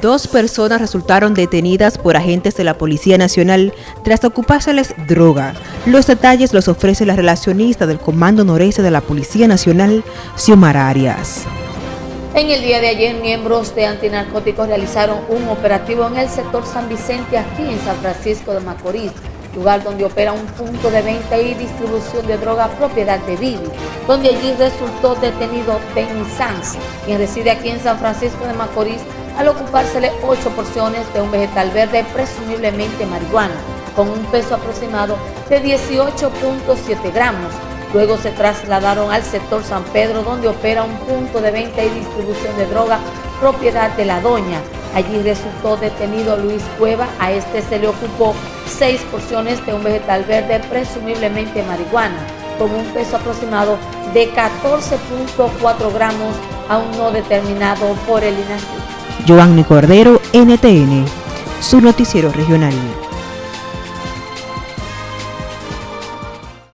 Dos personas resultaron detenidas por agentes de la Policía Nacional tras ocupárseles droga. Los detalles los ofrece la relacionista del Comando Noreste de la Policía Nacional, Xiomara Arias. En el día de ayer, miembros de antinarcóticos realizaron un operativo en el sector San Vicente, aquí en San Francisco de Macorís, lugar donde opera un punto de venta y distribución de droga propiedad de Vivi, donde allí resultó detenido Benny Sanz, quien reside aquí en San Francisco de Macorís, al ocupársele ocho porciones de un vegetal verde, presumiblemente marihuana, con un peso aproximado de 18.7 gramos. Luego se trasladaron al sector San Pedro, donde opera un punto de venta y distribución de droga propiedad de la doña. Allí resultó detenido Luis Cueva, a este se le ocupó seis porciones de un vegetal verde, presumiblemente marihuana, con un peso aproximado de 14.4 gramos, aún no determinado por el INACI. Giovanni Cordero, NTN, su noticiero regional.